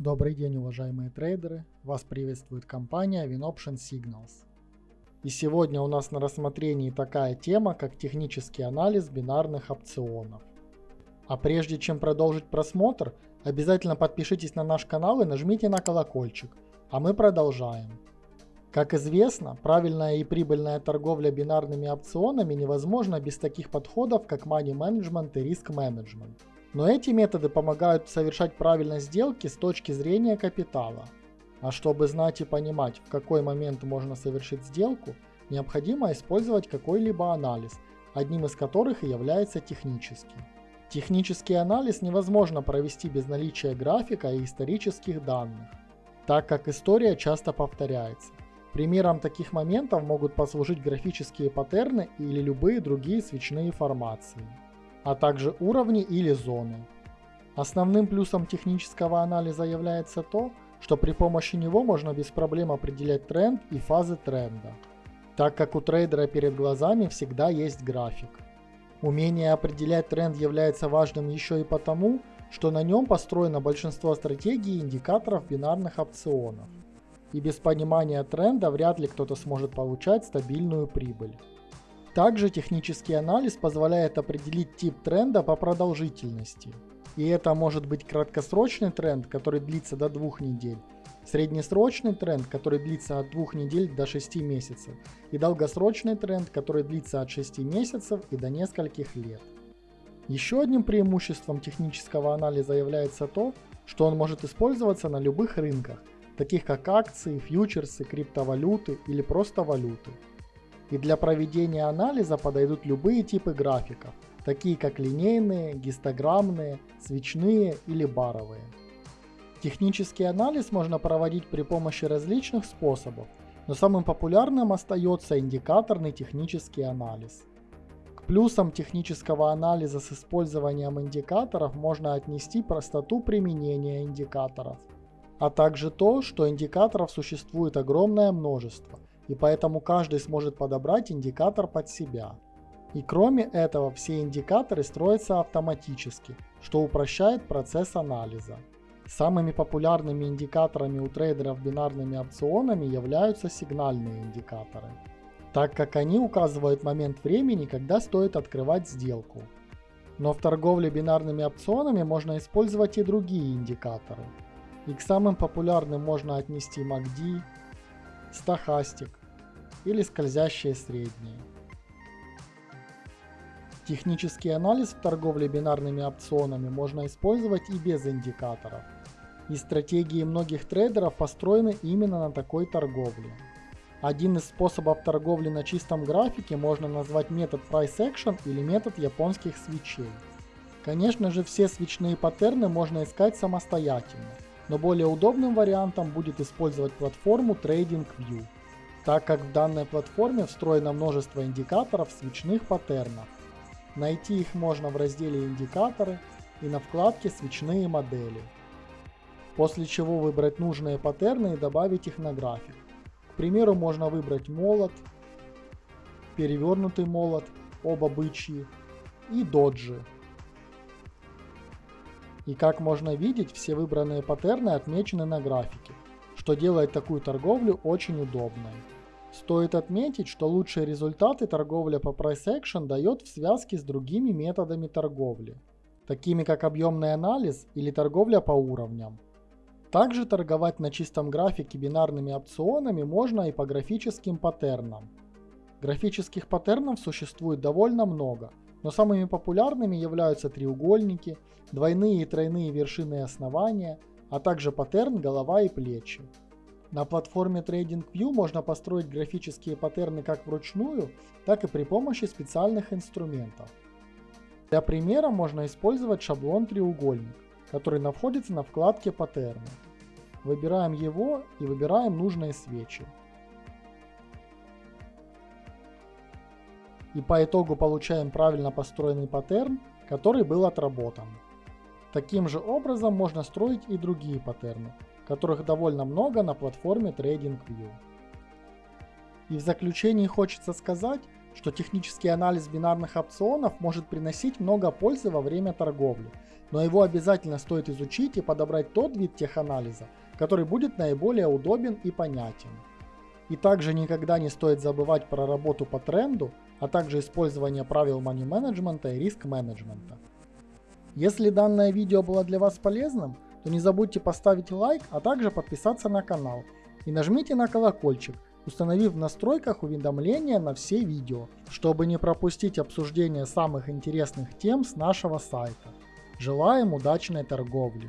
Добрый день, уважаемые трейдеры! Вас приветствует компания WinOption Signals. И сегодня у нас на рассмотрении такая тема, как технический анализ бинарных опционов. А прежде чем продолжить просмотр, обязательно подпишитесь на наш канал и нажмите на колокольчик, а мы продолжаем. Как известно, правильная и прибыльная торговля бинарными опционами невозможна без таких подходов, как money management и risk management. Но эти методы помогают совершать правильно сделки с точки зрения капитала. А чтобы знать и понимать, в какой момент можно совершить сделку, необходимо использовать какой-либо анализ, одним из которых и является технический. Технический анализ невозможно провести без наличия графика и исторических данных, так как история часто повторяется. Примером таких моментов могут послужить графические паттерны или любые другие свечные формации, а также уровни или зоны. Основным плюсом технического анализа является то, что при помощи него можно без проблем определять тренд и фазы тренда, так как у трейдера перед глазами всегда есть график. Умение определять тренд является важным еще и потому, что на нем построено большинство стратегий и индикаторов бинарных опционов и без понимания тренда вряд ли кто-то сможет получать стабильную прибыль. Также технический анализ позволяет определить тип тренда по продолжительности. И это может быть краткосрочный тренд, который длится до двух недель, среднесрочный тренд, который длится от двух недель до 6 месяцев, и долгосрочный тренд, который длится от 6 месяцев и до нескольких лет. Еще одним преимуществом технического анализа является то, что он может использоваться на любых рынках, таких как акции, фьючерсы, криптовалюты или просто валюты. И для проведения анализа подойдут любые типы графиков, такие как линейные, гистограммные, свечные или баровые. Технический анализ можно проводить при помощи различных способов, но самым популярным остается индикаторный технический анализ. К плюсам технического анализа с использованием индикаторов можно отнести простоту применения индикаторов – а также то, что индикаторов существует огромное множество, и поэтому каждый сможет подобрать индикатор под себя. И кроме этого, все индикаторы строятся автоматически, что упрощает процесс анализа. Самыми популярными индикаторами у трейдеров бинарными опционами являются сигнальные индикаторы, так как они указывают момент времени, когда стоит открывать сделку. Но в торговле бинарными опционами можно использовать и другие индикаторы – и к самым популярным можно отнести MACD, стахастик или скользящее среднее. Технический анализ в торговле бинарными опционами можно использовать и без индикаторов. И стратегии многих трейдеров построены именно на такой торговле. Один из способов торговли на чистом графике можно назвать метод Price Action или метод японских свечей. Конечно же все свечные паттерны можно искать самостоятельно, но более удобным вариантом будет использовать платформу TradingView, так как в данной платформе встроено множество индикаторов свечных паттернов. Найти их можно в разделе «Индикаторы» и на вкладке «Свечные модели». После чего выбрать нужные паттерны и добавить их на график. К примеру, можно выбрать молот, перевернутый молот, оба бычьи и доджи. И как можно видеть, все выбранные паттерны отмечены на графике, что делает такую торговлю очень удобной. Стоит отметить, что лучшие результаты торговля по Price Action дает в связке с другими методами торговли, такими как объемный анализ или торговля по уровням. Также торговать на чистом графике бинарными опционами можно и по графическим паттернам. Графических паттернов существует довольно много, но самыми популярными являются треугольники, двойные и тройные вершины основания, а также паттерн голова и плечи. На платформе TradingView можно построить графические паттерны как вручную, так и при помощи специальных инструментов. Для примера можно использовать шаблон треугольник, который находится на вкладке паттерны. Выбираем его и выбираем нужные свечи. и по итогу получаем правильно построенный паттерн, который был отработан. Таким же образом можно строить и другие паттерны, которых довольно много на платформе TradingView. И в заключении хочется сказать, что технический анализ бинарных опционов может приносить много пользы во время торговли, но его обязательно стоит изучить и подобрать тот вид теханализа, который будет наиболее удобен и понятен. И также никогда не стоит забывать про работу по тренду, а также использование правил money менеджмента и риск менеджмента. Если данное видео было для вас полезным, то не забудьте поставить лайк, а также подписаться на канал и нажмите на колокольчик, установив в настройках уведомления на все видео, чтобы не пропустить обсуждение самых интересных тем с нашего сайта. Желаем удачной торговли!